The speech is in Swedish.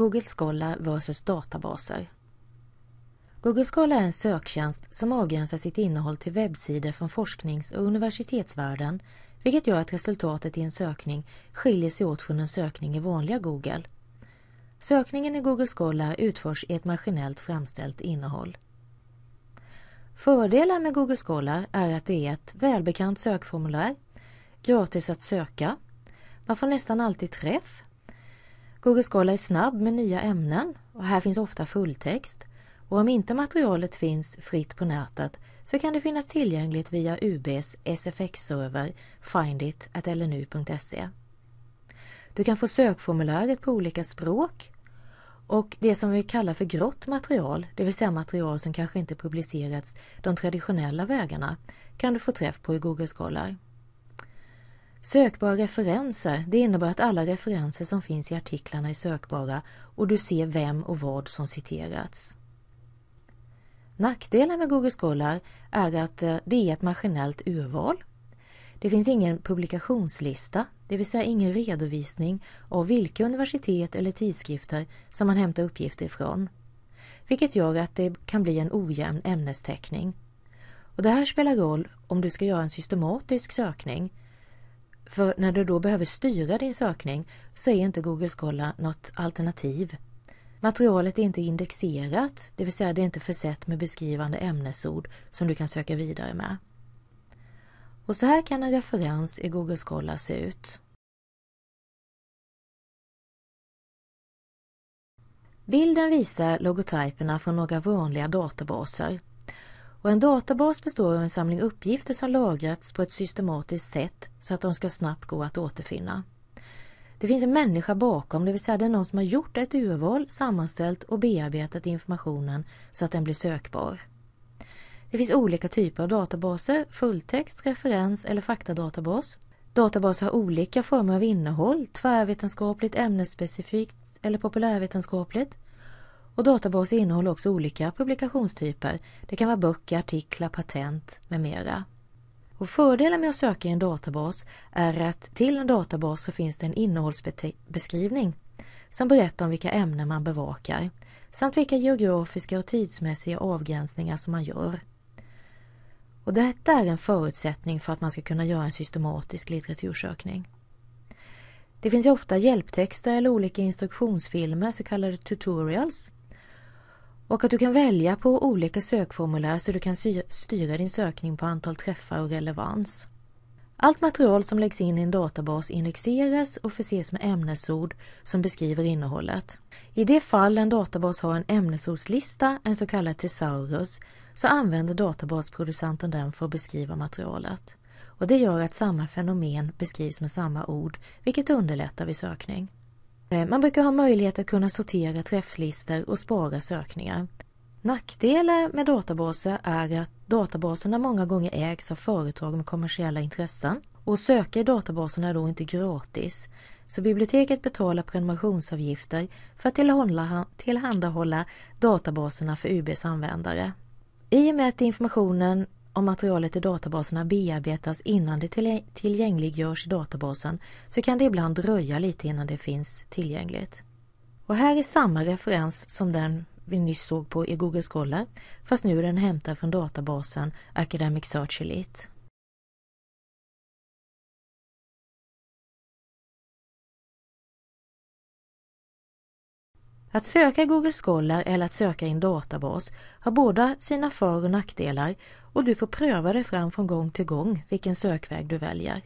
Google Scholar vs databaser. Google Scholar är en söktjänst som avgränsar sitt innehåll till webbsidor från forsknings och universitetsvärlden vilket gör att resultatet i en sökning skiljer sig åt från en sökning i vanliga Google. Sökningen i Google Scholar utförs i ett maskinellt framställt innehåll. Fördelar med Google Scholar är att det är ett välbekant sökformulär, gratis att söka, man får nästan alltid träff. Google Scholar är snabb med nya ämnen och här finns ofta fulltext. Och om inte materialet finns fritt på nätet så kan det finnas tillgängligt via UBs SFX-server findit.lnu.se. Du kan få sökformuläret på olika språk och det som vi kallar för grått material, det vill säga material som kanske inte publicerats de traditionella vägarna, kan du få träff på i Google Scholar. Sökbara referenser, det innebär att alla referenser som finns i artiklarna är sökbara och du ser vem och vad som citerats. Nackdelen med Google Scholar är att eh, det är ett maskinellt urval. Det finns ingen publikationslista, det vill säga ingen redovisning av vilka universitet eller tidskrifter som man hämtar uppgifter ifrån. Vilket gör att det kan bli en ojämn ämnestäckning. Och det här spelar roll om du ska göra en systematisk sökning för när du då behöver styra din sökning så är inte Google Scholar något alternativ. Materialet är inte indexerat, det vill säga det är inte försett med beskrivande ämnesord som du kan söka vidare med. Och så här kan en referens i Google Scholar se ut. Bilden visar logotyperna från några vanliga databaser och en databas består av en samling uppgifter som lagrats på ett systematiskt sätt så att de ska snabbt gå att återfinna. Det finns en människa bakom, det vill säga det är någon som har gjort ett urval, sammanställt och bearbetat informationen så att den blir sökbar. Det finns olika typer av databaser, fulltext, referens eller faktadatabas. Databaser har olika former av innehåll, tvärvetenskapligt, ämnesspecifikt eller populärvetenskapligt. Och databaser innehåller också olika publikationstyper. Det kan vara böcker, artiklar, patent med mera. Och fördelen med att söka i en databas är att till en databas så finns det en innehållsbeskrivning som berättar om vilka ämnen man bevakar samt vilka geografiska och tidsmässiga avgränsningar som man gör. Och detta är en förutsättning för att man ska kunna göra en systematisk litteratursökning. Det finns ofta hjälptexter eller olika instruktionsfilmer, så kallade tutorials, och att du kan välja på olika sökformulär så du kan styra din sökning på antal träffar och relevans. Allt material som läggs in i en databas indexeras och förses med ämnesord som beskriver innehållet. I det fall en databas har en ämnesordslista, en så kallad thesaurus, så använder databasproducenten den för att beskriva materialet. Och det gör att samma fenomen beskrivs med samma ord, vilket underlättar vid sökning. Eh, man brukar ha möjlighet att kunna sortera träfflistor och spara sökningar. Nackdelar med databaser är att databaserna många gånger ägs av företag med kommersiella intressen och söka i databaserna är då inte gratis. Så biblioteket betalar prenumerationsavgifter för att tillhandahålla databaserna för UBs användare. I och med att informationen om materialet i databaserna bearbetas innan det tillgängliggörs i databasen så kan det ibland dröja lite innan det finns tillgängligt. Och här är samma referens som den vi nyss såg på i Google Scholar fast nu är den hämtad från databasen Academic Search Elite. Att söka i Google Scholar eller att söka i en databas har båda sina för och nackdelar och du får pröva dig fram från gång till gång vilken sökväg du väljer.